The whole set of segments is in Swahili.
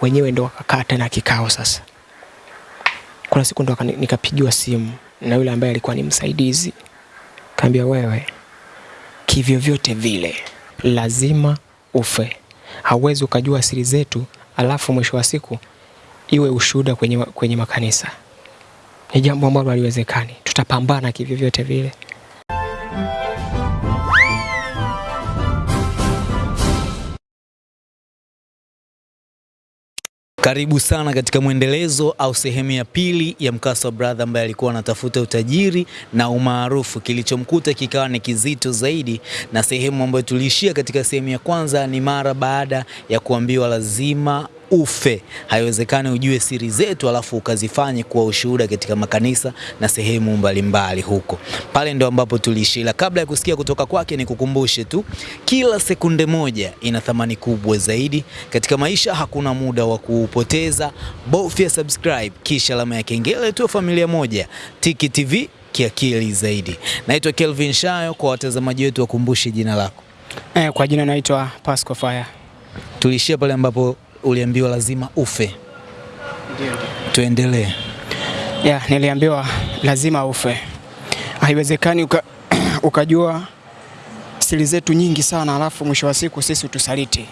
wenyewe ndo wakakaa tena kikao sasa. Kuna siku ndo nikapigiwa simu na yule ambaye alikuwa ni msaidizi, kaambia wewe, kivyovyote vile lazima ufe, hauwezi ukajua siri zetu alafu mwisho wa siku iwe ushuhuda kwenye, kwenye makanisa. Ni jambo ambalo haliwezekani, tutapambana kivyovyote vile. Karibu sana katika mwendelezo au sehemu ya pili ya mkasa wa brother ambaye alikuwa anatafuta utajiri na umaarufu. Kilichomkuta kikawa ni kizito zaidi, na sehemu ambayo tuliishia katika sehemu ya kwanza ni mara baada ya kuambiwa lazima ufe, haiwezekani ujue siri zetu alafu ukazifanye kuwa ushuhuda katika makanisa na sehemu mbalimbali huko. Pale ndo ambapo tuliishia. Kabla ya kusikia kutoka kwake, ni kukumbushe tu, kila sekunde moja ina thamani kubwa zaidi katika maisha. Hakuna muda wa kuupoteza, bofya subscribe kisha alama ya kengele tu, familia moja Tiki TV kiakili zaidi. Naitwa Kelvin Shayo, kwa watazamaji wetu wakumbushe jina lako. Eh, kwa jina naitwa Pasco Fire. Tuliishia pale ambapo uliambiwa lazima ufe, tuendelee. Ya, niliambiwa lazima ufe, haiwezekani uka, ukajua siri zetu nyingi sana alafu mwisho wa siku sisi utusaliti.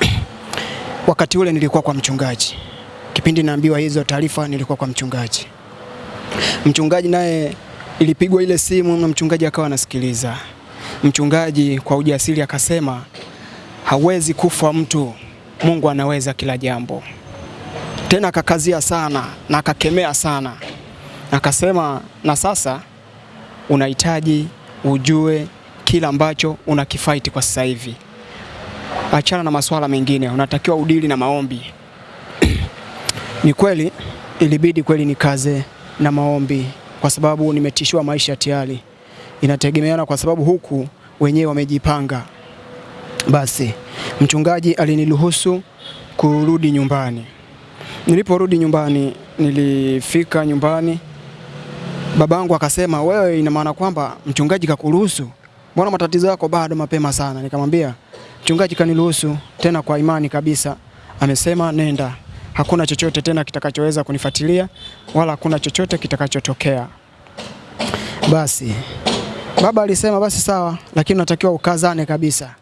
Wakati ule nilikuwa kwa mchungaji, kipindi naambiwa hizo taarifa nilikuwa kwa mchungaji. Mchungaji naye ilipigwa ile simu na mchungaji akawa anasikiliza. Mchungaji kwa ujasiri akasema, hawezi kufa mtu, Mungu anaweza kila jambo. Tena akakazia sana na akakemea sana, akasema na sasa unahitaji ujue kila ambacho unakifaiti kwa sasa hivi, achana na masuala mengine, unatakiwa udili na maombi. Ni kweli ilibidi kweli nikaze na maombi, kwa sababu nimetishiwa maisha tayari, inategemeana kwa sababu huku wenyewe wamejipanga. Basi mchungaji aliniruhusu kurudi nyumbani. Niliporudi nyumbani, nilifika nyumbani, babangu akasema, wewe, ina maana kwamba mchungaji kakuruhusu? Mbona matatizo yako bado mapema sana? Nikamwambia mchungaji kaniruhusu tena kwa imani kabisa, amesema nenda, hakuna chochote tena kitakachoweza kunifuatilia wala hakuna chochote kitakachotokea. Basi baba alisema basi sawa, lakini unatakiwa ukazane kabisa.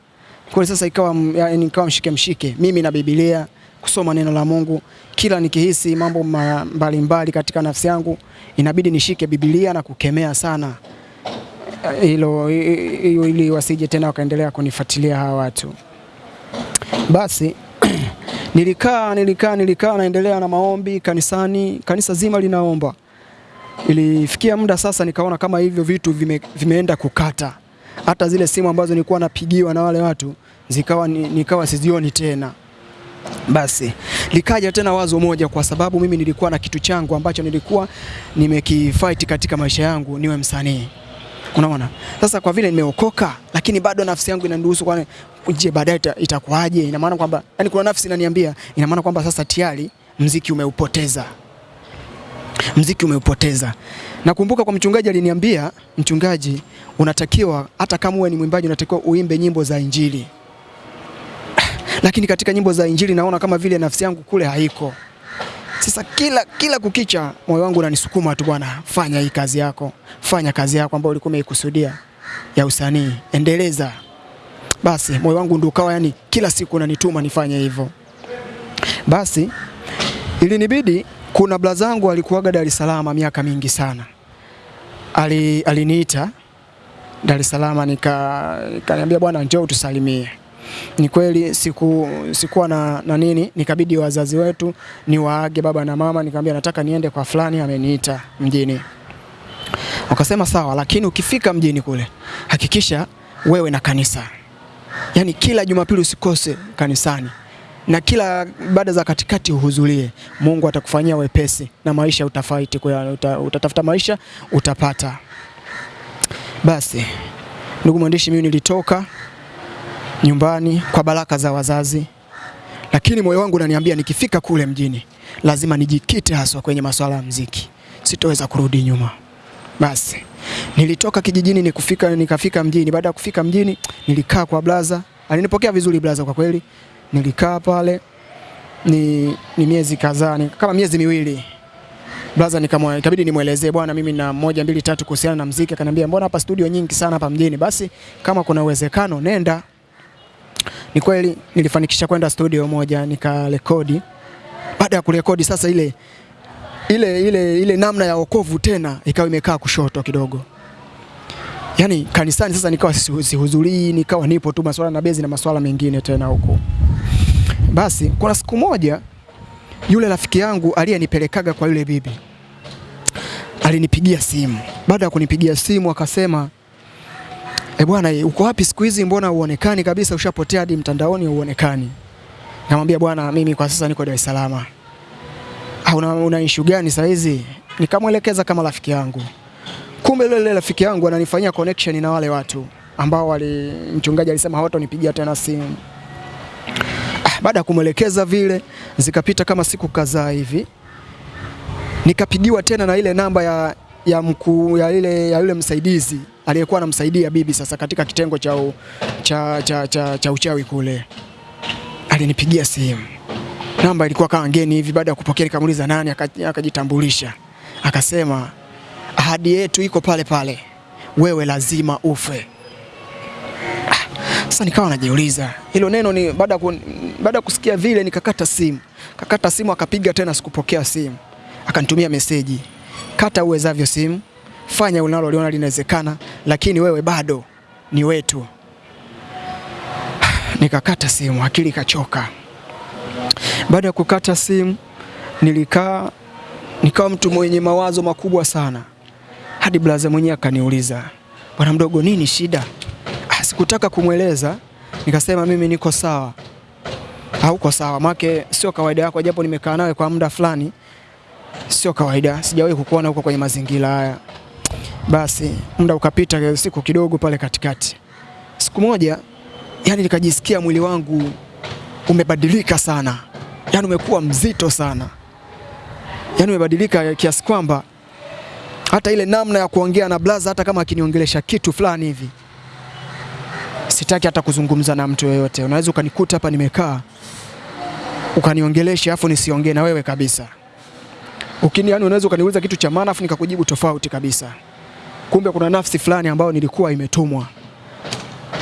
Kwa sasa ikawa yani, nikawa mshike mshike mimi na Biblia kusoma neno la Mungu. Kila nikihisi mambo mbalimbali mbali katika nafsi yangu, inabidi nishike Biblia na kukemea sana hilo ili wasije tena wakaendelea kunifuatilia hawa watu. Basi nilikaa nilikaa nilikaa naendelea na maombi kanisani, kanisa zima linaomba. Ilifikia muda sasa nikaona kama hivyo vitu vime, vimeenda kukata. Hata zile simu ambazo nilikuwa napigiwa na wale watu zikawa ni- nikawa sizioni tena. Basi likaja tena wazo moja, kwa sababu mimi nilikuwa na kitu changu ambacho nilikuwa nimekifight katika maisha yangu, niwe msanii. Unaona, sasa kwa vile nimeokoka, lakini bado nafsi yangu inaniruhusu, kwa je, baadaye ita- itakuwaje? Ina maana kwamba yani, kuna nafsi inaniambia, ina maana kwamba sasa tayari mziki umeupoteza, mziki umeupoteza. Nakumbuka kwa mchungaji aliniambia, mchungaji, unatakiwa hata kama uwe ni mwimbaji, unatakiwa uimbe nyimbo za Injili lakini katika nyimbo za Injili naona kama vile nafsi yangu kule haiko. Sasa kila kila kukicha moyo wangu unanisukuma tu, bwana, fanya hii kazi yako, fanya kazi yako ambayo ulikuwa umeikusudia ya usanii, endeleza. Basi moyo wangu ndio ukawa yani kila siku unanituma nifanye hivyo. Basi ilinibidi, kuna blazangu alikuwaga Dar es Salaam miaka mingi sana, ali aliniita Dar es Salaam, nika kaniambia bwana, njoo tusalimie. Ni kweli siku sikuwa na, na nini, nikabidi wazazi wetu niwaage baba na mama, nikamwambia nataka niende kwa fulani, ameniita mjini. Wakasema sawa, lakini ukifika mjini kule hakikisha wewe na kanisa, yaani kila Jumapili usikose kanisani na kila baada za katikati uhudhurie. Mungu atakufanyia wepesi na maisha utafaiti, kwa uta, utatafuta maisha utapata. Basi ndugu mwandishi, mimi nilitoka nyumbani kwa baraka za wazazi, lakini moyo wangu unaniambia nikifika kule mjini lazima nijikite haswa kwenye masuala ya mziki, sitoweza kurudi nyuma. Basi nilitoka kijijini nikufika, nikafika mjini. Baada ya kufika mjini, nilikaa kwa blaza, alinipokea vizuri blaza, kwa kweli. Nilikaa pale ni, ni miezi kadhaa kama miezi miwili blaza, nikamwa ikabidi nimwelezee bwana, mimi na moja mbili tatu kuhusiana na mziki. Akaniambia mbona hapa studio nyingi sana hapa mjini, basi kama kuna uwezekano nenda. Ni kweli nilifanikisha kwenda studio moja nikarekodi. Baada ya kurekodi sasa, ile ile ile ile namna ya wokovu tena ikawa imekaa kushoto kidogo, yaani kanisani sasa nikawa si- sihudhurii, nikawa nipo tu maswala na bezi na maswala mengine tena huko. Basi kuna siku moja yule rafiki yangu aliyenipelekaga kwa yule bibi alinipigia simu. Baada ya kunipigia simu akasema, e bwana, eh, uko wapi siku hizi? Mbona uonekani kabisa, ushapotea hadi mtandaoni uonekani. Namwambia bwana, mimi kwa sasa niko Dar es Salaam. "Ah, una, una issue gani saa hizi? Nikamwelekeza kama rafiki yangu. Kumbe yule yule rafiki yangu ananifanyia connection na wale watu ambao wali mchungaji alisema hawatonipigia tena simu. Baada ya kumwelekeza vile, zikapita kama siku kadhaa hivi, nikapigiwa tena na ile namba ya ya mkuu ya ile ya yule msaidizi aliyekuwa anamsaidia bibi sasa katika kitengo cha, u- cha, cha, cha, cha uchawi kule. Alinipigia simu, namba ilikuwa kama ngeni hivi. Baada ya kupokea nikamuuliza nani, aka- akajitambulisha, akasema ahadi yetu iko pale pale, wewe lazima ufe. Sasa nikawa najiuliza hilo neno ni baada baada ya kusikia vile nikakata simu. Kakata simu akapiga tena sikupokea simu. Akanitumia meseji. Kata uwezavyo simu. Fanya unaloliona linawezekana lakini wewe bado ni wetu. Nikakata simu, akili ikachoka. Baada ya kukata simu nilikaa nikawa mtu mwenye mawazo makubwa sana. Hadi blaza mwenyewe akaniuliza, "Bwana mdogo, nini shida?" Sikutaka kumweleza, nikasema mimi niko sawa. Hauko sawa, make sio kawaida yako, japo nimekaa nawe kwa muda fulani, sio kawaida, sijawahi kukuona huko kwenye mazingira haya. Basi muda ukapita, siku kidogo pale katikati, siku moja, yani nikajisikia mwili wangu umebadilika sana, yani umekuwa mzito sana, yani umebadilika kiasi kwamba hata ile namna ya kuongea na blaza, hata kama akiniongelesha kitu fulani hivi sitaki hata kuzungumza na mtu yoyote. Unaweza ukanikuta hapa nimekaa ukaniongelesha afu nisiongee na wewe kabisa. Ukini, yani unaweza ukaniuliza kitu cha maana afu nikakujibu tofauti kabisa. Kumbe kuna nafsi fulani ambayo nilikuwa imetumwa.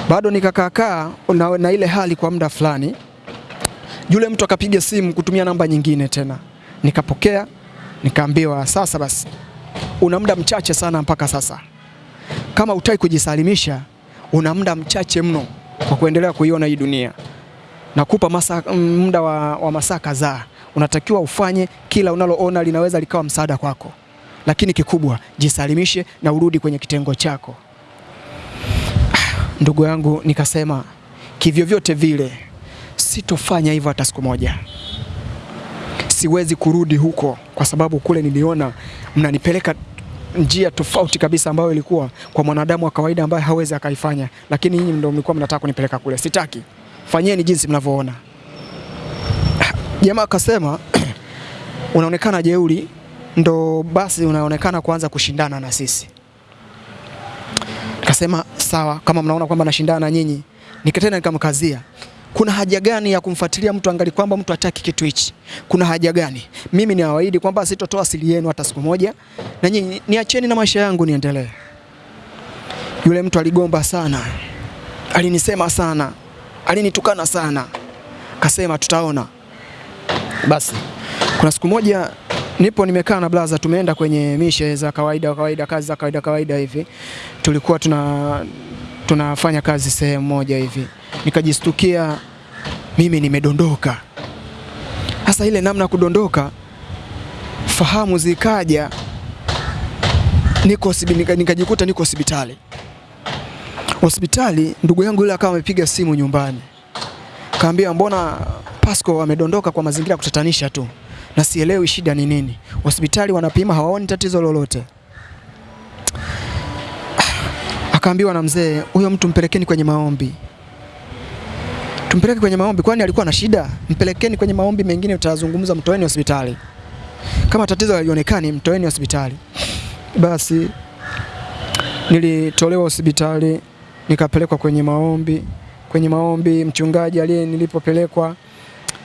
Bado nikakaakaa na, na ile hali kwa muda fulani. Yule mtu akapiga simu kutumia namba nyingine tena, nikapokea, nikaambiwa sasa basi, una muda mchache sana mpaka sasa, kama utai kujisalimisha una muda mchache mno kwa kuendelea kuiona hii dunia. Nakupa masa, muda wa, wa masaa kadhaa, unatakiwa ufanye kila unaloona linaweza likawa msaada kwako, lakini kikubwa jisalimishe na urudi kwenye kitengo chako. Ndugu yangu, nikasema kivyovyote vile sitofanya hivyo hata siku moja. Siwezi kurudi huko kwa sababu kule niliona mnanipeleka njia tofauti kabisa ambayo ilikuwa kwa mwanadamu wa kawaida ambaye hawezi akaifanya, lakini nyinyi ndio mlikuwa mnataka kunipeleka kule. Sitaki, fanyeni jinsi mnavyoona. Jamaa akasema unaonekana jeuri, ndo basi unaonekana kuanza kushindana na sisi. Nikasema sawa, kama mnaona kwamba nashindana na nyinyi. Nikatena nikamkazia kuna haja gani ya kumfuatilia mtu angali kwamba mtu hataki kitu hichi? Kuna haja gani? Mimi niwaahidi kwamba sitotoa siri yenu hata siku moja, na nyinyi niacheni na maisha yangu niendelee. Yule mtu aligomba sana, alinisema sana, alinitukana sana, kasema tutaona. Basi kuna siku moja nipo nimekaa na blaza, tumeenda kwenye mishe za kawaida kawaida, kazi za kawaida kawaida hivi, tulikuwa tuna tunafanya kazi sehemu moja hivi, nikajistukia mimi nimedondoka. hasa ile namna ya kudondoka, fahamu zikaja, niko nikajikuta niko hospitali. Hospitali ndugu yangu yule akawa amepiga simu nyumbani, kaambia mbona Pasco amedondoka kwa mazingira ya kutatanisha tu, na sielewi shida ni nini. Hospitali wanapima hawaoni tatizo lolote. Akaambiwa na mzee, huyo mtu mpelekeni kwenye maombi. Tumpeleke kwenye maombi, kwani alikuwa na shida? Mpelekeni kwenye maombi mengine, utazungumza, mtoeni hospitali. Kama tatizo halionekani, mtoeni hospitali. Basi nilitolewa hospitali, nikapelekwa kwenye maombi. Kwenye maombi, mchungaji aliye nilipopelekwa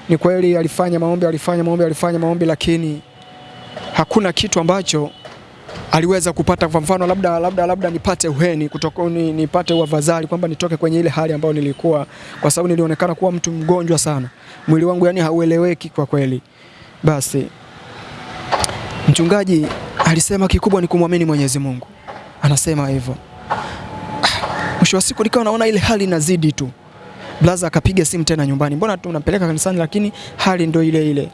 ni kweli alifanya maombi, alifanya maombi, alifanya maombi, lakini hakuna kitu ambacho aliweza kupata. Kwa mfano labda, labda, labda nipate uheni kutoka, ni, nipate wavazali kwamba nitoke kwenye ile hali ambayo nilikuwa, kwa sababu nilionekana kuwa mtu mgonjwa sana, mwili wangu yani haueleweki kwa kweli. Basi mchungaji alisema kikubwa ni kumwamini Mwenyezi Mungu, anasema hivyo. Mwisho wa siku nikawa naona ile hali inazidi tu. Blaza akapiga simu tena nyumbani, mbona tunampeleka kanisani lakini hali ndio ile ile.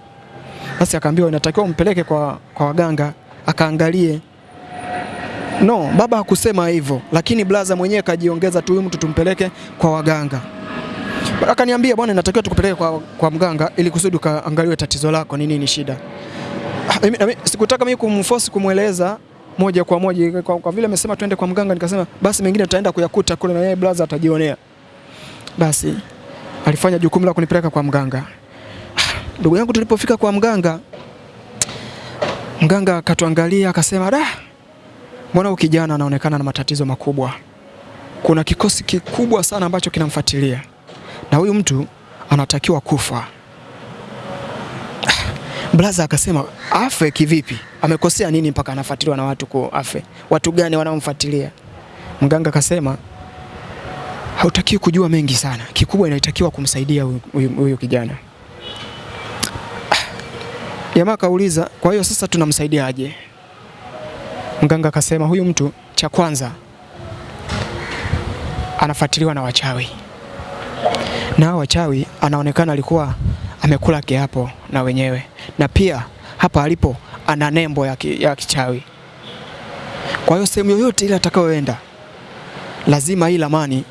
Basi akaambiwa inatakiwa umpeleke kwa, kwa waganga akaangalie. No, baba hakusema hivyo, lakini blaza mwenyewe kajiongeza tu, huyu mtu tumpeleke kwa waganga. Akaniambia bwana, natakiwa tukupeleke kwa, kwa mganga ili kusudi ukaangaliwe tatizo lako ni nini, shida. Ah, Sikutaka mimi kumforce kumweleza moja kwa moja kwa, kwa vile amesema twende kwa mganga, nikasema basi mengine tutaenda kuyakuta kule na yeye blaza atajionea. Basi alifanya jukumu la kunipeleka kwa mganga. Ndugu yangu, tulipofika kwa mganga, mganga akatuangalia akasema, da, mbona kijana anaonekana na matatizo makubwa. Kuna kikosi kikubwa sana ambacho kinamfuatilia na huyu mtu anatakiwa kufa. Blaza akasema afe kivipi? Amekosea nini mpaka anafuatiliwa na watu kwa afe? Watu gani wanaomfuatilia? Mganga akasema hautakiwi kujua mengi sana, kikubwa inatakiwa kumsaidia huyu kijana. Jamaa akauliza, kwa hiyo sasa tunamsaidiaje? Mganga akasema huyu mtu cha kwanza anafuatiliwa na wachawi, na wachawi anaonekana alikuwa amekula kiapo na wenyewe, na pia hapa alipo ana nembo ya, ki, ya kichawi. Kwa hiyo sehemu yoyote ile atakayoenda, lazima hii lamani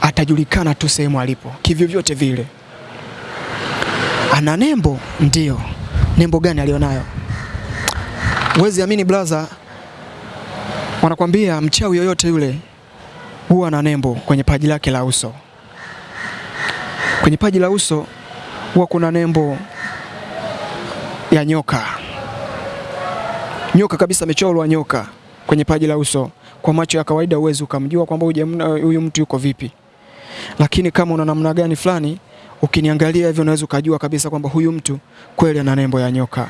atajulikana tu sehemu alipo kivyovyote vile. Ana nembo ndio. Nembo gani alionayo? uwezi amini blaza, wanakwambia mchawi yoyote yule huwa na nembo kwenye paji lake la uso. Kwenye paji la uso huwa kuna nembo ya nyoka, nyoka kabisa, amechorwa nyoka kwenye paji la uso. Kwa macho ya kawaida huwezi ukamjua kwamba huyu mtu yuko vipi, lakini kama una namna gani fulani, ukiniangalia hivyo unaweza ukajua kabisa kwamba huyu mtu kweli ana nembo ya nyoka.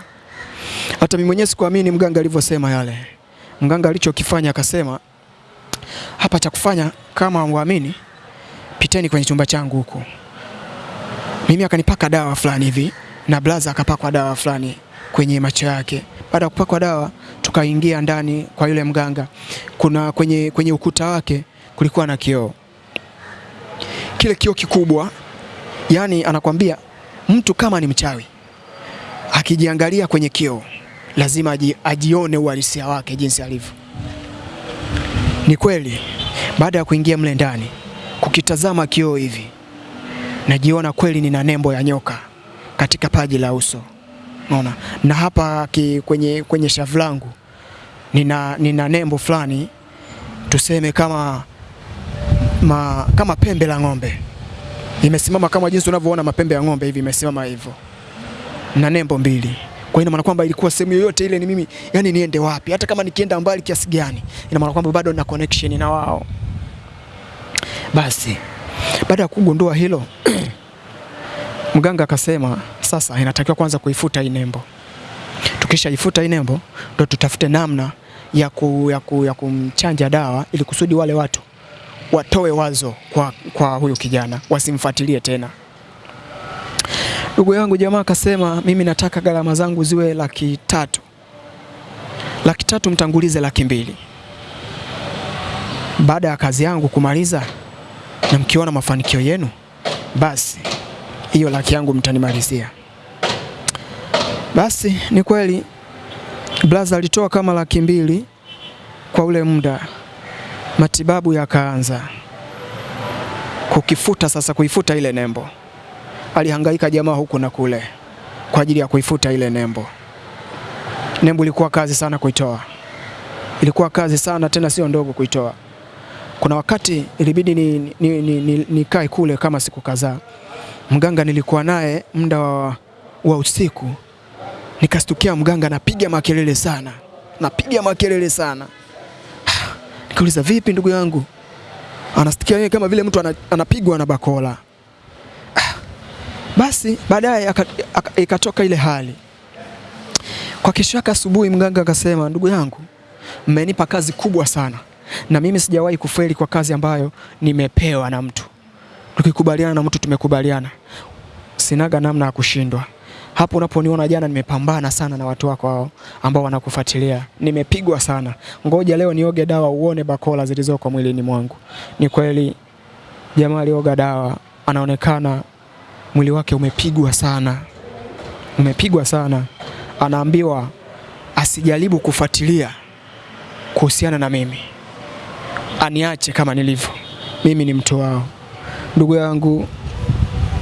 Hata mimi mwenyewe sikuamini mganga alivyosema yale. Mganga alichokifanya akasema, hapa cha kufanya kama muamini, piteni kwenye chumba changu huko. Mimi akanipaka dawa fulani hivi na blaza akapakwa dawa fulani kwenye macho yake. Baada ya kupakwa dawa, tukaingia ndani kwa yule mganga. Kuna kwenye, kwenye ukuta wake kulikuwa na kioo, kile kioo kikubwa, yani anakwambia mtu kama ni mchawi akijiangalia kwenye kioo lazima aji, ajione uhalisia wake jinsi alivyo. Ni kweli, baada ya kuingia mle ndani kukitazama kioo hivi, najiona kweli nina nembo ya nyoka katika paji la uso, unaona, na hapa ki, kwenye, kwenye shavu langu nina, nina nembo fulani tuseme kama, ma, kama pembe la ng'ombe imesimama kama jinsi unavyoona mapembe ya ng'ombe hivi, imesimama hivyo na nembo mbili. Kwa hiyo ina maana kwamba ilikuwa sehemu yoyote ile ni mimi, yani niende wapi, hata kama nikienda mbali kiasi gani, ina maana kwamba bado na connection na wao. Basi baada ya kugundua hilo mganga akasema sasa inatakiwa kwanza kuifuta hii nembo. Tukishaifuta hii nembo, ndo tutafute namna ya, ku, ya, ku, ya kumchanja dawa ili kusudi wale watu watoe wazo kwa, kwa huyu kijana wasimfuatilie tena. Ndugu yangu jamaa akasema mimi nataka gharama zangu ziwe laki tatu, laki tatu mtangulize laki mbili. Baada ya kazi yangu kumaliza na mkiona mafanikio yenu, basi hiyo laki yangu mtanimalizia. Basi ni kweli blaza alitoa kama laki mbili kwa ule muda, matibabu yakaanza kukifuta sasa, kuifuta ile nembo alihangaika jamaa huku na kule kwa ajili ya kuifuta ile nembo. Nembo ilikuwa kazi sana kuitoa, ilikuwa kazi sana tena, sio ndogo kuitoa. Kuna wakati ilibidi ni, ni, ni, ni, nikae kule kama siku kadhaa. Mganga nilikuwa naye muda wa, wa usiku, nikastukia mganga napiga makelele sana, napiga makelele sana. Nikauliza, vipi ndugu yangu? Anasikia yeye kama vile mtu anapigwa na bakola. Basi baadaye ikatoka ile hali. Kwa kesho yake asubuhi, mganga akasema, ndugu yangu, mmenipa kazi kubwa sana, na mimi sijawahi kufeli kwa kazi ambayo nimepewa na mtu. Tukikubaliana na mtu tumekubaliana, sinaga namna ya kushindwa. Hapo unaponiona jana, nimepambana sana na watu wako hao ambao wanakufuatilia, nimepigwa sana. Ngoja leo nioge dawa uone bakola zilizoko mwilini mwangu. Ni kweli jamaa alioga dawa, anaonekana mwili wake umepigwa sana, umepigwa sana. Anaambiwa asijaribu kufuatilia kuhusiana na mimi, aniache kama nilivyo. Mimi ni mtu wao. Ndugu yangu,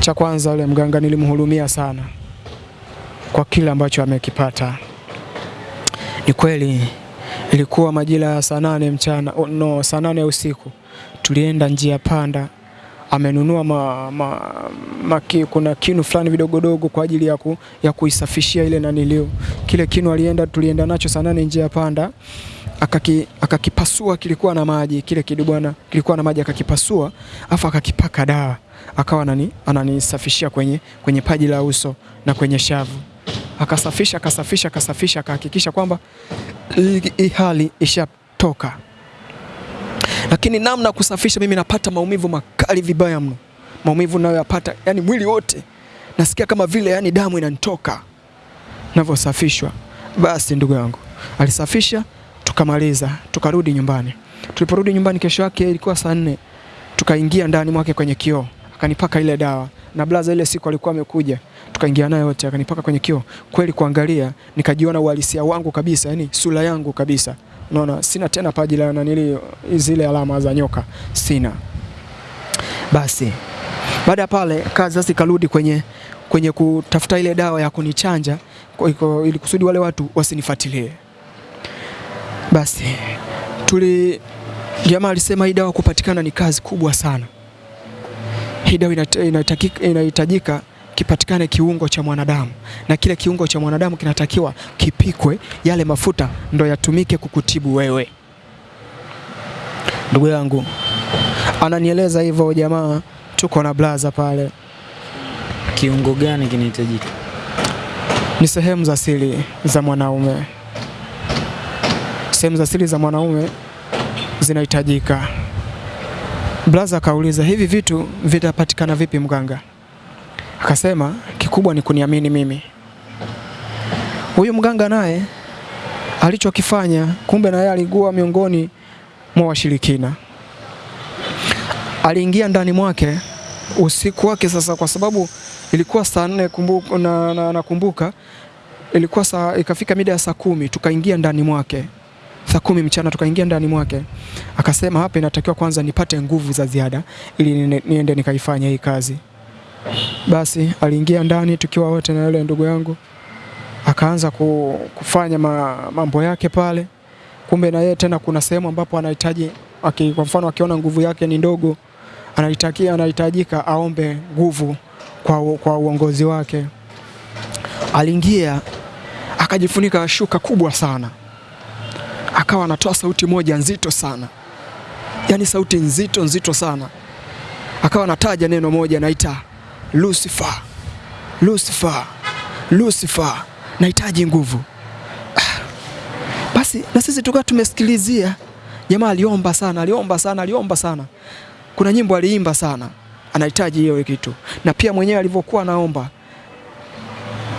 cha kwanza yule mganga nilimhurumia sana kwa kile ambacho amekipata. Ni kweli ilikuwa majira ya saa nane mchana, no, saa nane usiku tulienda njia panda, amenunua ma, ma, ma, ki, kuna kinu fulani vidogodogo kwa ajili ya, ku, ya kuisafishia ile nanilio. Kile kinu alienda tulienda nacho saa nane njia panda. Akaki, akakipasua kilikuwa na maji. Kile kidu bwana kilikuwa na maji akakipasua afu akakipaka dawa. Akawa anani, ananisafishia kwenye, kwenye paji la uso na kwenye shavu. Akasafisha akasafisha akasafisha akahakikisha kwamba hali ishatoka lakini namna kusafisha mimi napata maumivu makali vibaya mno. Maumivu nayoyapata yani mwili wote. Nasikia kama vile yani damu inanitoka. Navyosafishwa basi ndugu yangu alisafisha tukamaliza tukarudi nyumbani. Tuliporudi nyumbani kesho yake ilikuwa saa nne. Tukaingia ndani mwake kwenye kioo. Akanipaka ile dawa. Na blaza ile siku alikuwa amekuja tukaingia naye wote akanipaka kwenye kioo. Kweli kuangalia nikajiona uhalisia wangu kabisa yani sura yangu kabisa unaona sina tena paji la nanili zile alama za nyoka. Sina. Basi baada ya pale kazi sasa ikarudi kwenye kwenye kutafuta ile dawa ya kunichanja ili kusudi wale watu wasinifuatilie. Basi tuli jamaa alisema hii dawa kupatikana ni kazi kubwa sana. Hii dawa inahitajika kipatikane kiungo cha mwanadamu na kile kiungo cha mwanadamu kinatakiwa kipikwe, yale mafuta ndo yatumike kukutibu wewe. Ndugu yangu ananieleza hivyo jamaa, tuko na blaza pale, Kiungo gani kinahitajika? ni sehemu za siri za mwanaume. Sehemu za siri za mwanaume zinahitajika. Blaza akauliza hivi vitu vitapatikana vipi mganga? Akasema kikubwa ni kuniamini mimi. Huyu mganga naye alichokifanya, kumbe na yeye alikuwa miongoni mwa washirikina. Aliingia ndani mwake usiku wake sasa, kwa sababu ilikuwa saa nne kumbuka, na, na, nakumbuka ilikuwa saa, ikafika mida ya saa kumi tukaingia ndani mwake saa kumi mchana tukaingia ndani mwake, akasema hapa inatakiwa kwanza nipate nguvu za ziada ili niende nikaifanya hii kazi. Basi aliingia ndani tukiwa wote na yule ndugu yangu, akaanza kufanya ma, mambo yake pale. Kumbe na yeye tena kuna sehemu ambapo anahitaji kwa mfano akiona nguvu yake ni ndogo, anahitakia anahitajika aombe nguvu kwa, kwa uongozi wake. Aliingia akajifunika shuka kubwa sana, akawa anatoa sauti moja nzito sana, yaani sauti nzito nzito sana, akawa anataja neno moja, naita Lucifer, Lucifer, Lucifer, nahitaji nguvu. Ah, Basi na sisi tukawa tumesikilizia. Jamaa aliomba sana, aliomba sana, aliomba sana. Kuna nyimbo aliimba sana, anahitaji hiyo kitu, na pia mwenyewe alivyokuwa anaomba,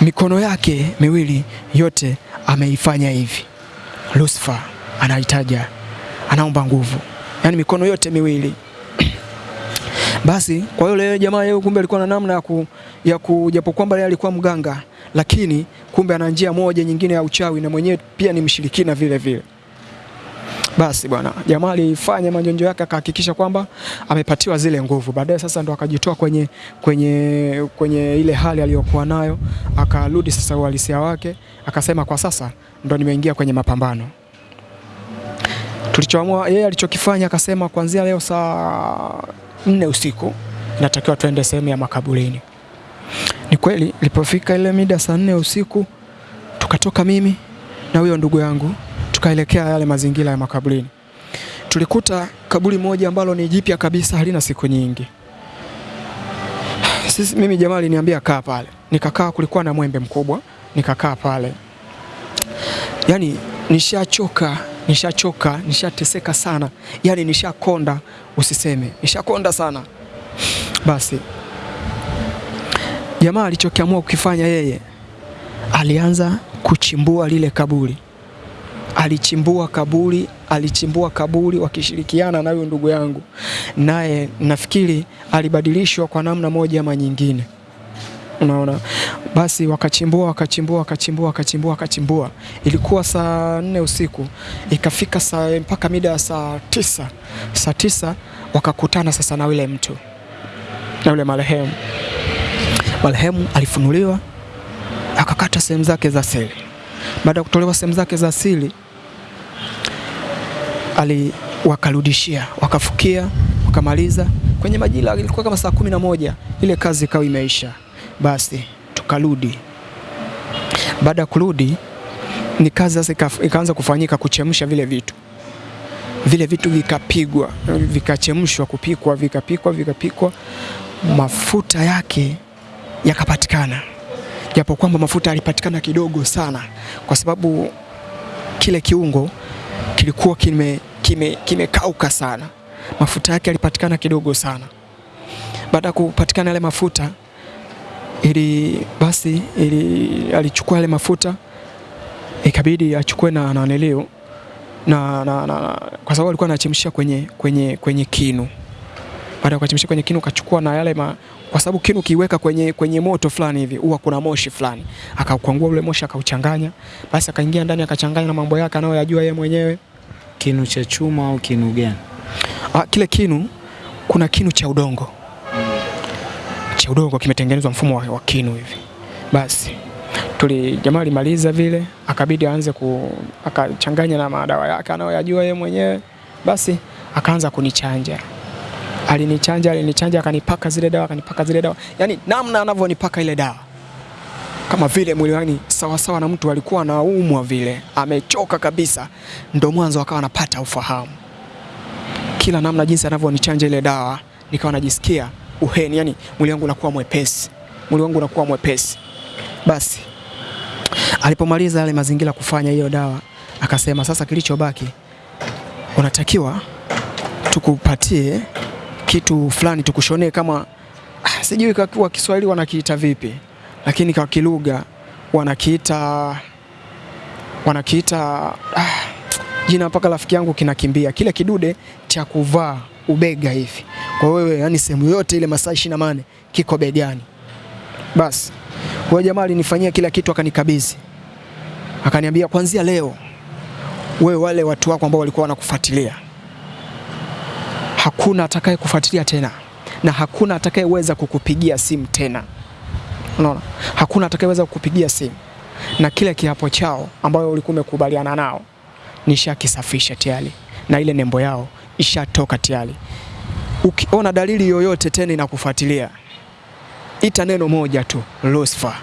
mikono yake miwili yote ameifanya hivi. Lucifer anahitaji, anaomba nguvu, yaani mikono yote miwili basi kwa yule jamaa yeye kumbe alikuwa na namna ya ku, ya ku japo kwamba yeye alikuwa mganga, lakini kumbe ana njia moja nyingine ya uchawi na mwenyewe pia ni mshirikina vile vile. Basi bwana jamaa alifanya manjonjo yake akahakikisha kwamba amepatiwa zile nguvu. Baadaye sasa ndo akajitoa kwenye, kwenye, kwenye ile hali aliyokuwa nayo, akarudi sasa uhalisia wake, akasema kwa sasa ndo nimeingia kwenye mapambano tulichoamua yeye alichokifanya akasema kuanzia leo saa nne usiku natakiwa tuende sehemu ya makaburini. Ni kweli lipofika ile mida saa nne usiku tukatoka mimi na huyo ndugu yangu tukaelekea yale mazingira ya makaburini. Tulikuta kaburi moja ambalo ni jipya kabisa halina siku nyingi. sisi, mimi jamaa aliniambia kaa pale, nikakaa. Kulikuwa na mwembe mkubwa, nikakaa pale. Yani nishachoka, nishachoka, nishateseka sana, yani nishakonda, usiseme, nishakonda sana. Basi. Jamaa alichokiamua kukifanya yeye, alianza kuchimbua lile kaburi. Alichimbua kaburi, alichimbua kaburi wakishirikiana na huyo ndugu yangu, naye nafikiri alibadilishwa kwa namna moja ama nyingine, unaona. Basi wakachimbua wakachimbua wakachimbua wakachimbua wakachimbua, ilikuwa saa nne usiku, ikafika saa mpaka mida ya saa tisa, saa tisa wakakutana sasa na yule mtu na yule marehemu. Marehemu alifunuliwa akakata sehemu zake za siri. Baada ya kutolewa sehemu zake za siri ali wakarudishia wakafukia wakamaliza kwenye majira, ilikuwa kama saa kumi na moja ile kazi ikawa imeisha. Basi tukarudi. Baada ya kurudi, ni kazi sasa ikaanza kufanyika kuchemsha vile vitu, vile vitu vikapigwa, vikachemshwa, kupikwa, vikapikwa, vikapikwa, mafuta yake yakapatikana, japo kwamba mafuta yalipatikana kidogo sana, kwa sababu kile kiungo kilikuwa kime kimekauka kime sana, mafuta yake yalipatikana kidogo sana. Baada ya kupatikana yale mafuta ili basi ili alichukua yale mafuta ikabidi achukue na nanelio na, na, na, kwa sababu alikuwa anachemshia kwenye, kwenye, kwenye kinu. Baada ya kuchemshia kwenye kinu kachukua na yale ma, kwa sababu kinu kiweka kwenye, kwenye moto fulani hivi huwa kuna moshi fulani, akakwangua ule moshi akauchanganya, basi akaingia ndani akachanganya na mambo yake anayoyajua yeye mwenyewe. Kinu cha chuma au kinu gani? Ah, kile kinu kuna kinu cha udongo cha udongo kimetengenezwa mfumo wa, wa kinu hivi. Basi tuli jamaa alimaliza vile, akabidi aanze ku akachanganya na madawa yake anayoyajua yeye mwenyewe. Basi akaanza kunichanja, alinichanja alinichanja, akanipaka zile dawa akanipaka zile dawa, yaani namna anavyonipaka ile dawa kama vile mwili wangu sawasawa na mtu alikuwa anaumwa vile, amechoka kabisa, ndo mwanzo akawa anapata ufahamu. Kila namna jinsi anavyonichanja ile dawa, nikawa najisikia uheni, yani mwili wangu unakuwa mwepesi, mwili wangu unakuwa mwepesi. Basi alipomaliza yale mazingira kufanya hiyo dawa, akasema sasa, kilichobaki unatakiwa tukupatie kitu fulani, tukushonee kama ah, sijui kwa Kiswahili wanakiita vipi lakini kwa kilugha wanakiita wanakiita ah, jina mpaka rafiki yangu kinakimbia, kile kidude cha kuvaa ubega hivi kwa wewe, yani sehemu yote ile masaa ishirini na nane kiko begani. Basi kwa jamaa alinifanyia kila kitu, akanikabidhi akaniambia, kwanzia leo wewe, wale watu wako ambao walikuwa wanakufuatilia, hakuna atakaye kufuatilia tena na hakuna atakayeweza kukupigia simu tena. Unaona, hakuna atakayeweza kukupigia simu na kile kiapo chao ambayo ulikuwa umekubaliana nao nishakisafisha tayari, na ile nembo yao ishatoka tayari. Ukiona dalili yoyote tena inakufuatilia, ita neno moja tu, Lucifer.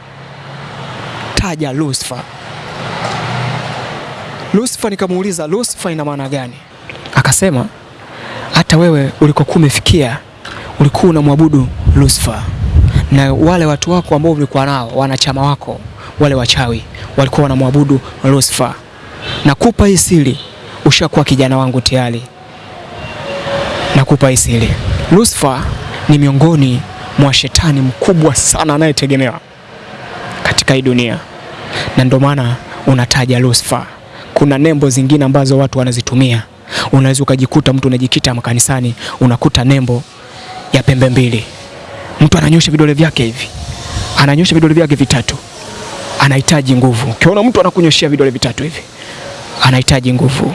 Taja Lucifer. Lucifer. Nikamuuliza Lucifer ina maana gani? Akasema hata wewe ulikokuwa umefikia ulikuwa unamwabudu Lucifer na wale watu wako ambao ulikuwa nao wanachama wako wale wachawi walikuwa wanamwabudu Lucifer. Nakupa hii siri, ushakuwa kijana wangu tayari. Nakupa hii siri, Lucifer ni miongoni mwa shetani mkubwa sana anayetegemewa katika hii dunia, na ndio maana unataja Lucifer. Kuna nembo zingine ambazo watu wanazitumia, unaweza ukajikuta mtu unajikita makanisani unakuta nembo ya pembe mbili mtu ananyosha vidole vyake hivi, ananyosha vidole vyake vitatu, anahitaji nguvu. Ukiona mtu anakunyoshia vidole vitatu hivi, anahitaji nguvu.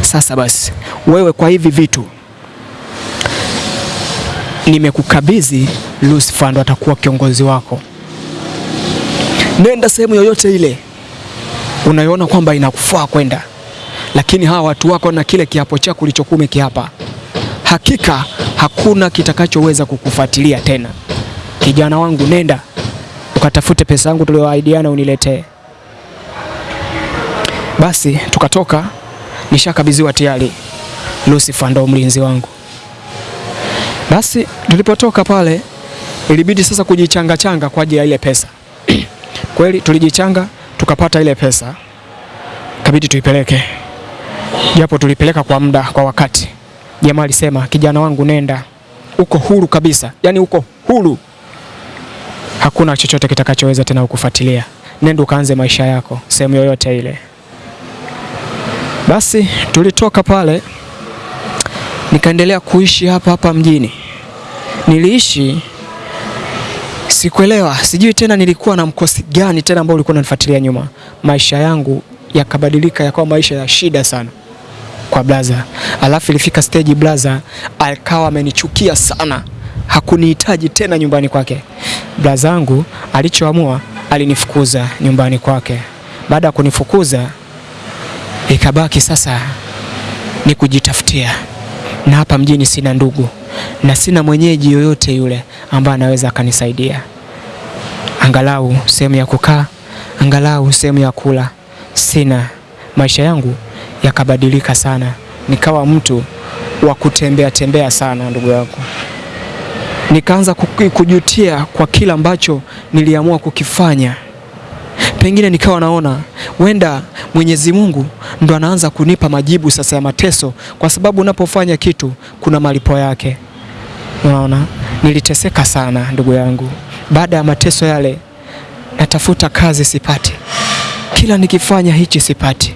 Sasa basi, wewe kwa hivi vitu nimekukabidhi, Lucifer ndo atakuwa kiongozi wako. Nenda sehemu yoyote ile unayoona kwamba inakufaa kwenda, lakini hawa watu wako na kile kiapo chako ulichokuwa umekiapa hakika hakuna kitakachoweza kukufuatilia tena. Kijana wangu, nenda ukatafute pesa yangu tulioahidiana uniletee. Basi tukatoka, nishakabidhiwa tayari. Lucifer ndo mlinzi wangu. Basi tulipotoka pale, ilibidi sasa kujichanga changa kwa ajili ya ile pesa. Kweli tulijichanga tukapata ile pesa, kabidi tuipeleke, japo tulipeleka kwa muda, kwa wakati. Jamaa alisema kijana wangu, nenda, uko huru kabisa, yaani uko huru, hakuna chochote kitakachoweza tena kukufuatilia. Nenda ukaanze maisha yako sehemu yoyote ile. Basi tulitoka pale, nikaendelea kuishi hapa hapa mjini. Niliishi sikuelewa, sijui tena nilikuwa na mkosi gani tena ambao ulikuwa unanifuatilia nyuma. Maisha yangu yakabadilika, yakawa maisha ya shida sana kwa blaza. Alafu ilifika stage blaza alikawa amenichukia sana, hakunihitaji tena nyumbani kwake. Blaza yangu alichoamua, alinifukuza nyumbani kwake. Baada ya kunifukuza, ikabaki sasa ni kujitafutia, na hapa mjini sina ndugu na sina mwenyeji yoyote yule ambaye anaweza akanisaidia, angalau sehemu ya kukaa, angalau sehemu ya kula sina. Maisha yangu yakabadilika sana, nikawa mtu wa kutembea tembea sana, ndugu yangu. Nikaanza kujutia kwa kila ambacho niliamua kukifanya. Pengine nikawa naona wenda Mwenyezi Mungu ndo anaanza kunipa majibu sasa ya mateso, kwa sababu unapofanya kitu kuna malipo yake. Unaona, niliteseka sana ndugu yangu. Baada ya mateso yale, natafuta kazi sipati, kila nikifanya hichi sipati.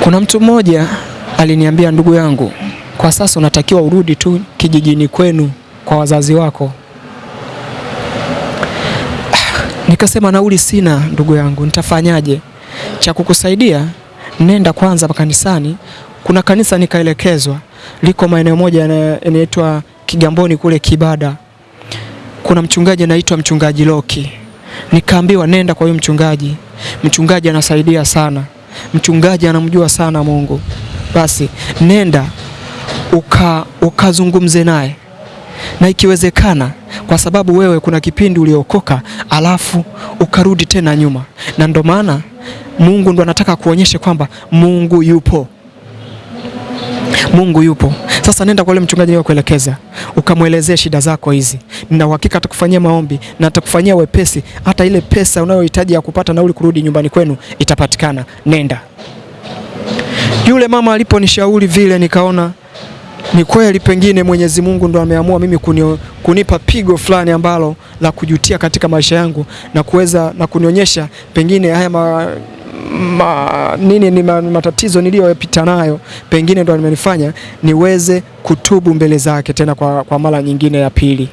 Kuna mtu mmoja aliniambia, ndugu yangu, kwa sasa unatakiwa urudi tu kijijini kwenu kwa wazazi wako. Nikasema nauli sina ndugu yangu, nitafanyaje? Cha kukusaidia nenda kwanza kanisani. Kuna kanisa nikaelekezwa, liko maeneo moja yanaitwa Kigamboni kule Kibada. Kuna mchungaji anaitwa mchungaji Loki. Nikaambiwa nenda kwa huyo mchungaji, mchungaji anasaidia sana, mchungaji anamjua sana Mungu. Basi nenda ukazungumze uka naye na ikiwezekana, kwa sababu wewe kuna kipindi uliokoka alafu ukarudi tena nyuma, na ndo maana Mungu ndo anataka kuonyeshe kwamba Mungu yupo, Mungu yupo. Sasa nenda kwa yule mchungaji kuelekeza, ukamwelezea shida zako hizi, na uhakika atakufanyia maombi na atakufanyia wepesi, hata ile pesa unayohitaji ya kupata nauli kurudi nyumbani kwenu itapatikana. Nenda. Yule mama aliponishauri vile, nikaona ni kweli, pengine Mwenyezi Mungu ndo ameamua mimi kunio, kunipa pigo fulani ambalo la kujutia katika maisha yangu na kuweza na kunionyesha pengine haya ma, ma, nini ni ma, matatizo niliyopita nayo pengine ndo limenifanya niweze kutubu mbele zake tena kwa, kwa mara nyingine ya pili.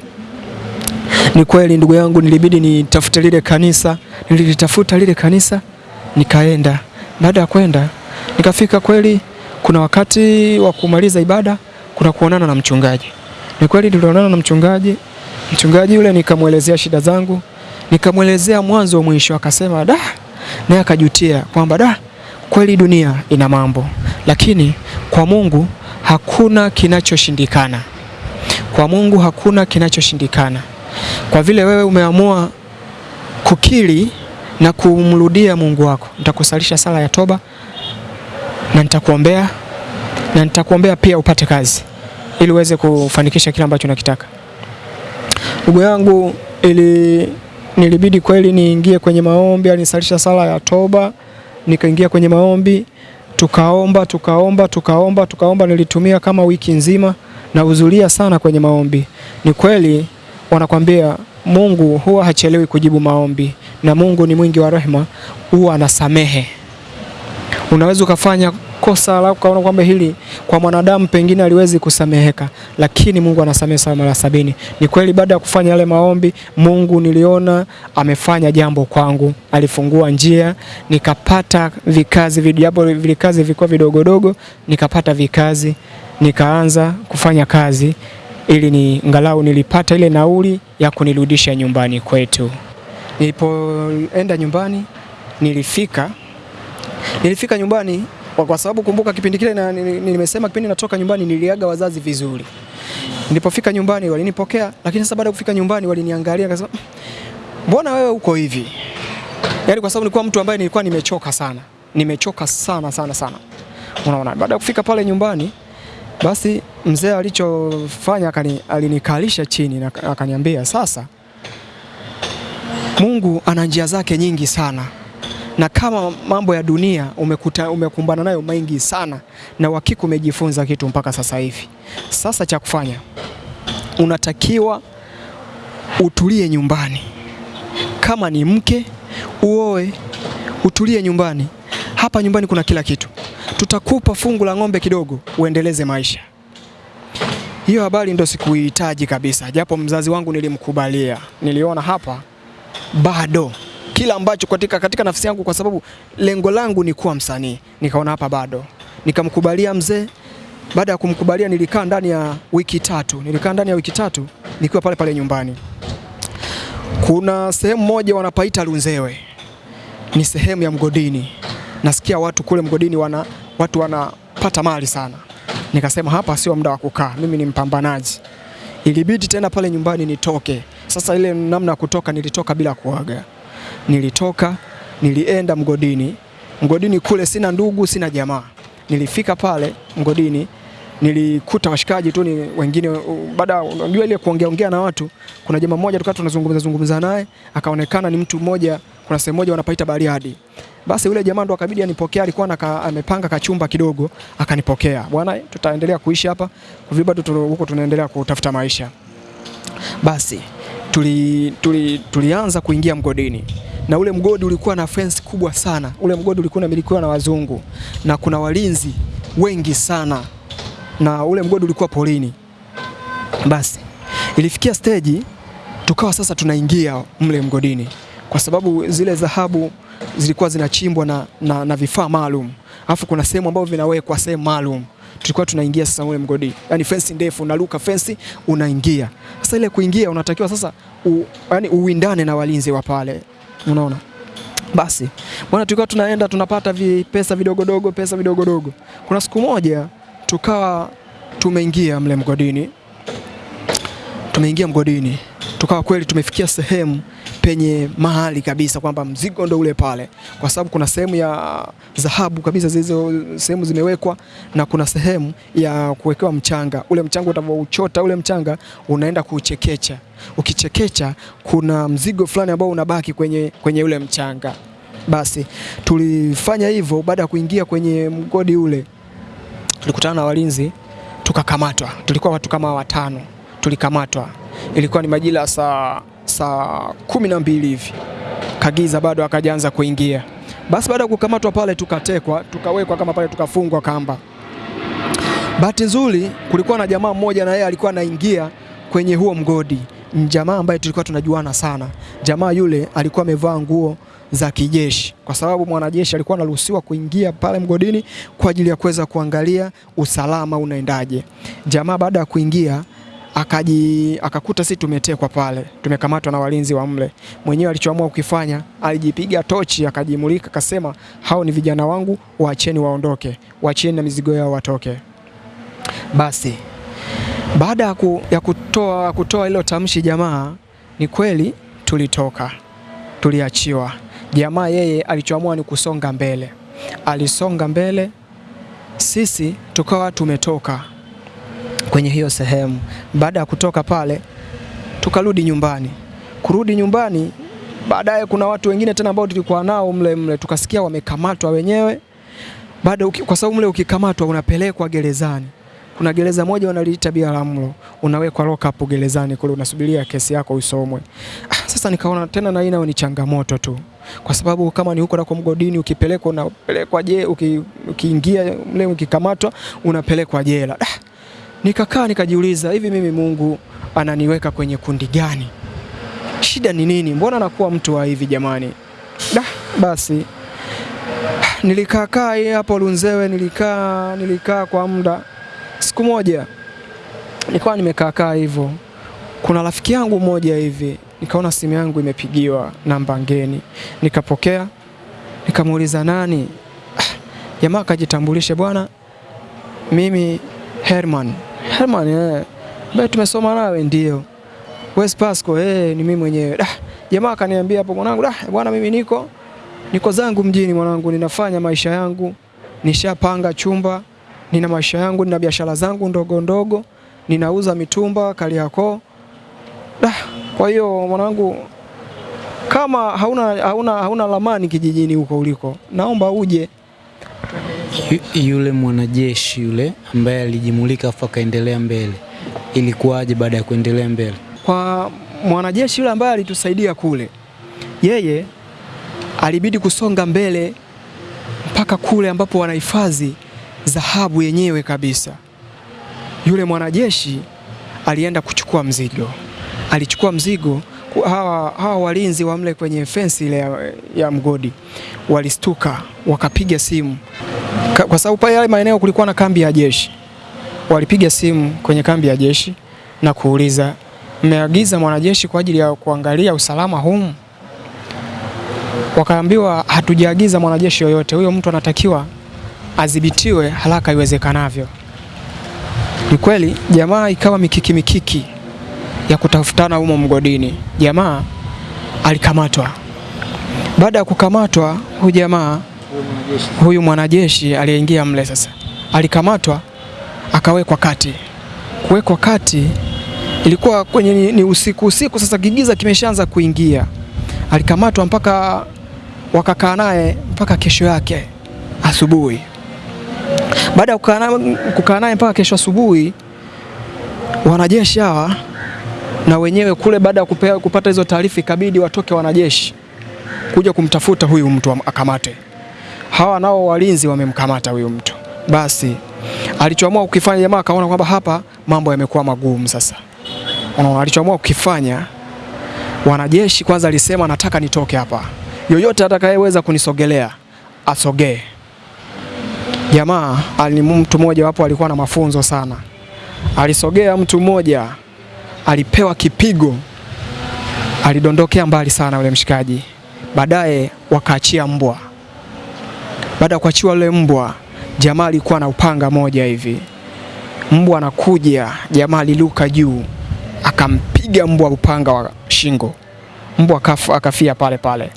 Ni kweli ndugu yangu, nilibidi nitafute lile kanisa, nilitafuta lile kanisa nikaenda. Baada ya kwenda nikafika, kweli kuna wakati wa kumaliza ibada kuna kuonana na mchungaji. Ni kweli tulionana na mchungaji. Mchungaji yule nikamwelezea shida zangu, nikamwelezea mwanzo mwisho, akasema da, naye akajutia kwamba da, kweli dunia ina mambo, lakini kwa Mungu hakuna kinachoshindikana. Kwa Mungu hakuna kinachoshindikana. Kwa vile wewe umeamua kukiri na kumrudia Mungu wako, nitakusalisha sala ya toba na nitakuombea na nitakuombea pia upate kazi ili uweze kufanikisha kile ambacho unakitaka. Ndugu yangu, ili nilibidi kweli niingie kwenye maombi, alinisalisha sala ya toba, nikaingia kwenye maombi, tukaomba tukaomba tukaomba tukaomba. Nilitumia kama wiki nzima na uzulia sana kwenye maombi. Ni kweli wanakwambia Mungu huwa hachelewi kujibu maombi, na Mungu ni mwingi wa rehema, huwa anasamehe. Unaweza ukafanya kosa la ukaona kwamba hili kwa mwanadamu pengine aliwezi kusameheka, lakini Mungu anasamehe sana mara sabini. Ni kweli, baada ya kufanya yale maombi, Mungu niliona amefanya jambo kwangu, alifungua njia, nikapata vikazi vijapo, vikazi vilikuwa vidogodogo, nikapata vikazi, nikaanza kufanya kazi ili ni ngalau nilipata ile nauli ya kunirudisha nyumbani kwetu. Nilipoenda nyumbani, nilifika nilifika nyumbani kwa kwa sababu kumbuka kipindi kile nimesema kipindi natoka nyumbani niliaga wazazi vizuri. Nilipofika nyumbani walinipokea, lakini sasa baada ya kufika nyumbani waliniangalia akasema, mbona wewe uko hivi? Yaani kwa sababu nilikuwa mtu ambaye nilikuwa nimechoka sana, nimechoka sana sana sana. Unaona, baada ya kufika pale nyumbani Basi mzee alichofanya alinikalisha chini na akaniambia, sasa Mungu ana njia zake nyingi sana, na kama mambo ya dunia umekuta, umekumbana nayo mengi sana, na uhakika umejifunza kitu mpaka sasa hivi. Sasa cha kufanya unatakiwa utulie nyumbani, kama ni mke uoe, utulie nyumbani. Hapa nyumbani kuna kila kitu, tutakupa fungu la ng'ombe kidogo uendeleze maisha. Hiyo habari ndo sikuihitaji kabisa, japo mzazi wangu nilimkubalia. Niliona hapa bado kila ambacho katika, katika nafsi yangu, kwa sababu lengo langu ni kuwa msanii, nikaona hapa bado, nikamkubalia mzee. Baada ya kumkubalia, nilikaa ndani ya wiki tatu, nilikaa ndani ya wiki tatu nikiwa pale pale nyumbani. Kuna sehemu moja wanapaita Lunzewe, ni sehemu ya mgodini. Nasikia watu kule mgodini wana watu wanapata mali sana. Nikasema hapa sio muda wa kukaa, mimi ni mpambanaji. Ilibidi tena pale nyumbani nitoke. Sasa ile namna ya kutoka, nilitoka bila kuaga. Nilitoka, nilienda mgodini. Mgodini kule sina ndugu, sina jamaa. Nilifika pale mgodini, nilikuta washikaji tu ni wengine. Baada unajua ile kuongea ongea na watu, kuna jamaa mmoja tukawa tunazungumza zungumza naye, akaonekana ni mtu mmoja, kuna sehemu moja wanapaita Bariadi. Basi yule jamaa ndo akabidi anipokea, alikuwa naka, amepanga kachumba kidogo, akanipokea. Bwana, tutaendelea kuishi hapa kwa huko tunaendelea kutafuta maisha. Basi tuli, tuli, tulianza kuingia mgodini. Na ule mgodi ulikuwa na fence kubwa sana. Ule mgodi ulikuwa unamilikiwa na wazungu. Na kuna walinzi wengi sana, na ule mgodi ulikuwa polini. Basi ilifikia stage tukawa sasa tunaingia mle mgodini, kwa sababu zile dhahabu zilikuwa zinachimbwa na, na, na vifaa maalum, alafu kuna sehemu ambayo vinawekwa sehemu maalum tulikuwa tunaingia sasa ule mgodi, yani fence ndefu, unaruka fence unaingia. Sasa ile kuingia unatakiwa sasa u, yani uwindane na walinzi wa pale, unaona. Basi bwana, tulikuwa tunaenda tunapata vi, pesa vidogodogo, pesa vidogodogo. Kuna siku moja tukawa tumeingia mle mgodini, tumeingia mgodini, tukawa kweli tumefikia sehemu penye mahali kabisa kwamba mzigo ndo ule pale, kwa sababu kuna sehemu ya dhahabu kabisa, zilizo sehemu zimewekwa na kuna sehemu ya kuwekewa mchanga. Ule mchanga utavouchota ule mchanga unaenda kuchekecha, ukichekecha kuna mzigo fulani ambao unabaki kwenye, kwenye ule mchanga. Basi tulifanya hivyo. Baada ya kuingia kwenye mgodi ule, tulikutana na walinzi tukakamatwa. Tulikuwa watu kama watano, tulikamatwa. Ilikuwa ni majira saa saa kumi na mbili hivi, kagiza bado akajaanza kuingia. Basi baada ya kukamatwa pale, tukatekwa tukawekwa kama pale, tukafungwa kamba. Bahati nzuri kulikuwa na jamaa mmoja, na yeye alikuwa anaingia kwenye huo mgodi, jamaa ambaye tulikuwa tunajuana sana. Jamaa yule alikuwa amevaa nguo za kijeshi, kwa sababu mwanajeshi alikuwa anaruhusiwa kuingia pale mgodini kwa ajili ya kuweza kuangalia usalama unaendaje. Jamaa baada ya kuingia akaji akakuta sisi tumetekwa pale, tumekamatwa na walinzi wa mle. Mwenyewe alichoamua kukifanya, alijipiga tochi, akajimulika, akasema hao ni vijana wangu, waacheni waondoke, waacheni na mizigo yao watoke. Basi baada ya, ku, ya kutoa kutoa hilo tamshi, jamaa ni kweli tulitoka, tuliachiwa. Jamaa yeye alichoamua ni kusonga mbele, alisonga mbele, sisi tukawa tumetoka kwenye hiyo sehemu. Baada ya kutoka pale, tukarudi nyumbani. Kurudi nyumbani, baadaye kuna watu wengine tena ambao tulikuwa nao mle mle, tukasikia wamekamatwa wenyewe. Baada kwa sababu mle ukikamatwa unapelekwa gerezani. Kuna gereza moja wanaliita Biharamulo, unawekwa lock up gerezani kule, unasubiria kesi yako isomwe. Ah, sasa nikaona tena na ina ni changamoto tu, kwa sababu kama ni huko na kwa mgodini, ukipelekwa unapelekwa je, ukiingia uki, mle ukikamatwa unapelekwa jela. Ah, Nikakaa nikajiuliza, hivi mimi Mungu ananiweka kwenye kundi gani? Shida ni nini? Mbona nakuwa mtu wa hivi jamani? Da, basi nilikaa kaa hapo Lunzewe, nilikaa nilikaa kwa muda. Siku moja nilikuwa nimekaa kaa hivyo, kuna rafiki yangu mmoja hivi, nikaona simu yangu imepigiwa namba ngeni, nikapokea, nikamuuliza nani? Jamaa akajitambulisha, bwana, mimi Herman. Herman eh. Bado tumesoma nawe ndio. West Pasco eh, ni mimi mwenyewe. Ah, jamaa akaniambia hapo mwanangu, ah bwana mimi niko niko zangu mjini mwanangu, ninafanya maisha yangu. Nishapanga chumba. nina maisha yangu, nina biashara zangu ndogo ndogo, ninauza mitumba Kariakoo. Ah, Kwa hiyo mwanangu, kama hauna, hauna, hauna lamani kijijini huko uliko, naomba uje. Yu- Yule mwanajeshi yule ambaye alijimulika afu akaendelea mbele, ilikuwaje baada ya kuendelea mbele? Kwa mwanajeshi yule ambaye alitusaidia kule, yeye alibidi kusonga mbele mpaka kule ambapo wanahifadhi dhahabu yenyewe kabisa. Yule mwanajeshi alienda kuchukua mzigo, alichukua mzigo. Hawa, hawa walinzi wa mle kwenye fensi ile ya, ya mgodi walistuka, wakapiga simu kwa sababu pale yale maeneo kulikuwa na kambi ya jeshi. Walipiga simu kwenye kambi ya jeshi na kuuliza, mmeagiza mwanajeshi kwa ajili ya kuangalia usalama humu? Wakaambiwa hatujaagiza mwanajeshi yoyote, huyo mtu anatakiwa adhibitiwe haraka iwezekanavyo. Ni kweli jamaa ikawa mikiki mikiki ya kutafutana humo mgodini. Jamaa alikamatwa. Baada ya kukamatwa, huyu jamaa huyu mwanajeshi aliyeingia mle sasa alikamatwa akawekwa kati. Kuwekwa kati ilikuwa kwenye ni, ni usiku usiku, sasa kigiza kimeshaanza kuingia. Alikamatwa mpaka wakakaa naye mpaka kesho yake asubuhi. Baada ya kukaa naye mpaka kesho asubuhi, wanajeshi hawa na wenyewe kule, baada ya kupata hizo taarifa, ikabidi watoke wanajeshi kuja kumtafuta huyu mtu am- akamate. Hawa nao walinzi wamemkamata huyu mtu. Basi alichoamua kukifanya jamaa akaona kwamba hapa mambo yamekuwa magumu sasa. Unaona, alichoamua kukifanya wanajeshi kwanza alisema nataka nitoke hapa, yoyote atakayeweza kunisogelea asogee. Jamaa ali mtu mmoja wapo alikuwa na mafunzo sana, alisogea mtu mmoja, alipewa kipigo, alidondokea mbali sana yule mshikaji. Baadaye wakaachia mbwa. Baada ya kuachiwa yule mbwa, jamaa alikuwa na upanga moja hivi, mbwa anakuja, jamaa aliluka juu akampiga mbwa upanga wa shingo, mbwa akaf- akafia pale pale.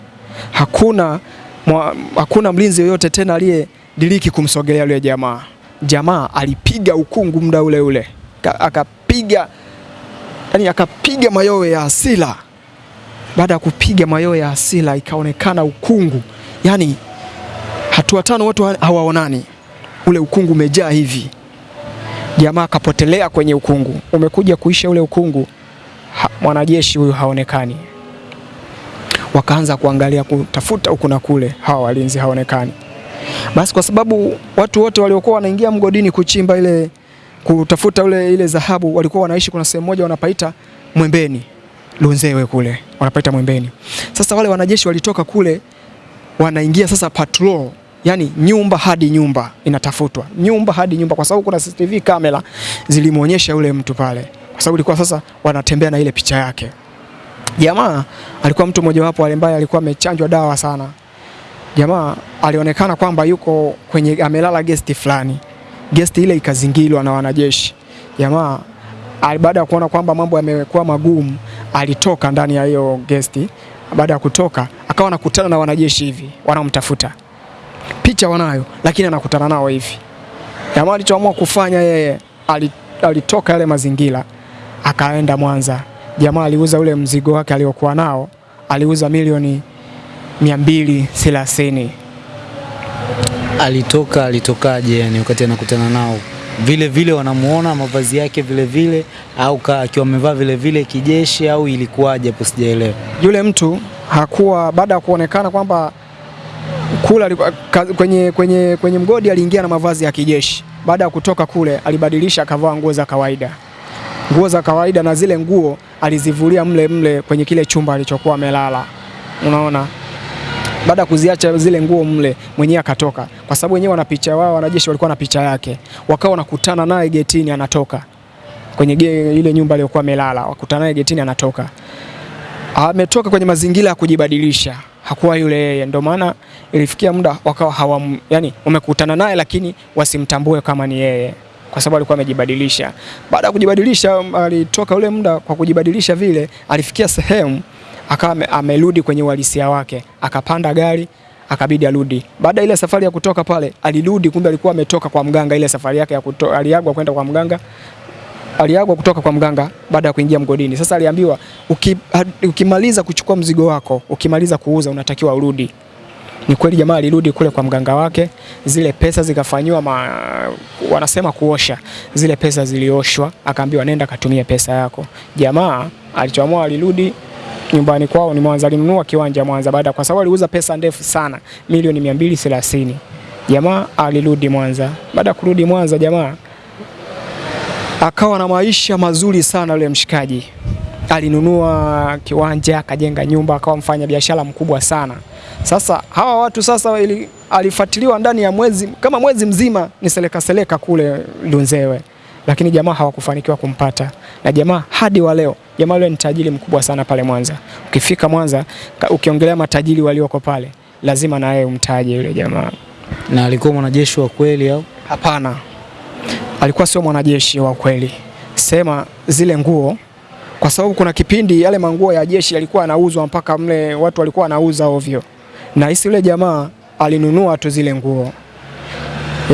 Hakuna, mwa, hakuna mlinzi yoyote tena aliye aliyediriki kumsogelea yule jamaa. Jamaa alipiga ukungu muda ule ule, akapiga yani, akapiga mayowe ya asila. Baada ya kupiga mayowe ya asila, ikaonekana ukungu, yani hatua tano watu hawaonani, ule ukungu umejaa hivi. Jamaa akapotelea kwenye ukungu, umekuja kuisha ule ukungu. Ha, mwanajeshi huyu haonekani. Wakaanza kuangalia kutafuta huku na kule, hawa walinzi haonekani. Basi kwa sababu watu wote waliokuwa wanaingia mgodini kuchimba ile kutafuta ule ile dhahabu walikuwa wanaishi, kuna sehemu moja wanapaita Mwembeni, Lunzewe kule. Wanapaita Mwembeni. Sasa wale wanajeshi walitoka kule wanaingia sasa patrol, yani nyumba hadi nyumba inatafutwa, nyumba hadi nyumba, kwa sababu kuna CCTV kamera zilimwonyesha yule mtu pale, kwa sababu ilikuwa sasa wanatembea na ile picha yake. Jamaa alikuwa mtu mmojawapo wale ambaye alikuwa amechanjwa dawa sana. Jamaa alionekana kwamba yuko kwenye amelala gesti fulani, gesti ile ikazingirwa na wanajeshi. Jamaa baada ya kuona kwamba mambo yamekuwa magumu, alitoka ndani ya hiyo gesti. Baada ya kutoka, akawa anakutana na wanajeshi hivi wanaomtafuta, picha wanayo, lakini anakutana nao hivi. Jamaa alichoamua kufanya yeye, alitoka yale mazingira, akaenda Mwanza. Jamaa aliuza ule mzigo wake aliokuwa nao, aliuza milioni mia mbili thelathini. Alitoka alitokaje? Yani wakati anakutana nao vile vile wanamuona mavazi yake vile vile, au akiwa amevaa vile vile kijeshi, au ilikuwaje hapo? Sijaelewa. yule mtu hakuwa baada ya kuonekana kwamba kule kwenye, kwenye, kwenye mgodi aliingia na mavazi ya kijeshi. Baada ya kutoka kule alibadilisha akavaa nguo za kawaida, nguo za kawaida, na zile nguo alizivulia mle mle kwenye kile chumba alichokuwa amelala. Unaona, baada ya kuziacha zile nguo mle, mwenyewe akatoka, kwa sababu wenyewe wana picha wao, wanajeshi walikuwa na picha yake, wakawa wanakutana naye getini, anatoka. Kwenye ile nyumba aliyokuwa amelala, wakutana naye getini, anatoka. Ametoka kwenye mazingira ya kujibadilisha, hakuwa yule yeye. Ndio maana ilifikia muda wakawa hawam, yani umekutana naye lakini wasimtambue kama ni yeye, kwa sababu alikuwa amejibadilisha. Baada ya kujibadilisha, alitoka ule muda kwa kujibadilisha vile, alifikia sehemu akawa amerudi kwenye uhalisia wake, akapanda gari akabidi arudi. Baada ile safari ya kutoka pale, alirudi, kumbe alikuwa ametoka kwa mganga. Ile safari yake ya kutoka, aliagwa kwenda kwa mganga, aliagwa kutoka kwa mganga baada ya kuingia mgodini. Sasa aliambiwa uki, ukimaliza kuchukua mzigo wako, ukimaliza kuuza, unatakiwa urudi. Ni kweli jamaa alirudi kule kwa mganga wake, zile pesa zikafanywa ma, wanasema kuosha, zile pesa zilioshwa, akaambiwa nenda katumia pesa yako. Jamaa alichoamua alirudi nyumbani kwao ni Mwanza, alinunua kiwanja Mwanza baada, kwa sababu aliuza pesa ndefu sana, milioni 230. Jamaa alirudi Mwanza. Baada ya kurudi Mwanza, jamaa akawa na maisha mazuri sana. Yule mshikaji alinunua kiwanja, akajenga nyumba, akawa mfanya biashara mkubwa sana. Sasa hawa watu sasa, ili alifuatiliwa ndani ya mwezi kama mwezi mzima, ni seleka seleka kule Lunzewe, lakini jamaa hawakufanikiwa kumpata, na jamaa hadi wa leo, jamaa yule ni tajiri mkubwa sana pale Mwanza. Ukifika Mwanza, ukiongelea matajiri walioko pale, lazima na yeye umtaje yule jamaa. Na alikuwa mwanajeshi wa kweli au? Hapana, alikuwa sio mwanajeshi wa kweli. Sema zile nguo, kwa sababu kuna kipindi yale manguo ya jeshi yalikuwa yanauzwa mpaka mle watu walikuwa wanauza ovyo, na hisi yule jamaa alinunua tu zile nguo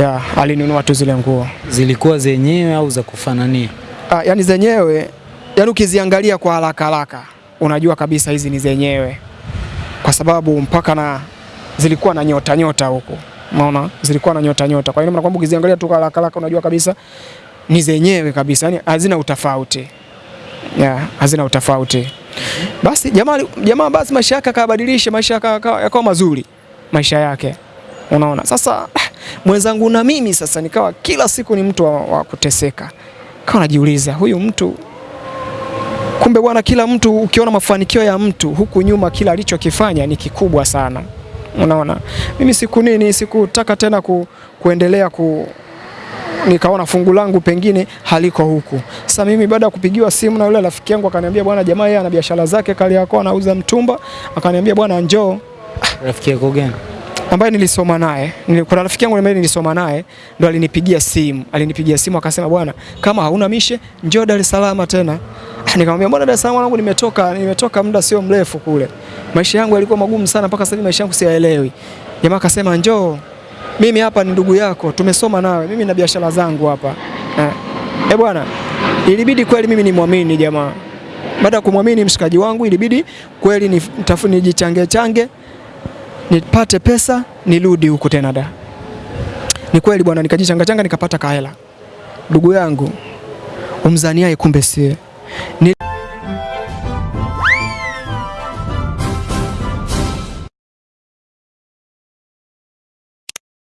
ya, alinunua tu zile nguo. Zilikuwa zenyewe au za kufanania? Ah, yani zenyewe, yani ukiziangalia kwa haraka haraka unajua kabisa hizi ni zenyewe, kwa sababu mpaka na zilikuwa na nyota nyota huko Unaona, zilikuwa na nyota nyota. Kwa hiyo maana kwamba ukiziangalia tu haraka haraka unajua kabisa ni zenyewe kabisa, yani hazina utofauti. Yeah, hazina utofauti. Basi jamaa jamaa basi maisha yake akabadilisha, maisha yakawa mazuri maisha yake. Unaona? Sasa mwenzangu na mimi sasa nikawa kila siku ni mtu wa, wa kuteseka. Kawa najiuliza huyu mtu kumbe bwana, kila mtu ukiona mafanikio ya mtu huku nyuma, kila alichokifanya ni kikubwa sana. Unaona, mimi siku nini sikutaka tena ku, kuendelea ku nikaona fungu langu pengine haliko huku. Sasa mimi baada ya kupigiwa simu na yule rafiki yangu akaniambia, bwana, jamaa yeye ana biashara zake Kariakoo, anauza mtumba, akaniambia bwana, njoo. Rafiki yako gani? ambaye nilisoma naye, kuna rafiki yangu ambaye nilisoma naye ndo alinipigia simu, alinipigia simu akasema, bwana, kama hauna mishe njoo Dar es Salaam tena. Nikamwambia bwana, Dar es Salaam wangu nimetoka, nimetoka muda sio mrefu kule, maisha yangu yalikuwa magumu sana, mpaka sasa maisha yangu siyaelewi. Jamaa akasema, njoo, mimi hapa ni ndugu yako, tumesoma nawe, mimi na biashara zangu hapa eh. E bwana, ilibidi kweli mimi nimwamini jamaa. Baada ya kumwamini mshikaji wangu, ilibidi kweli nitafuni nijichange change nipate pesa nirudi huku tena da. Ni kweli bwana, nikajichanga changa nikapata kahela. Ndugu yangu umzaniaye kumbe sie ni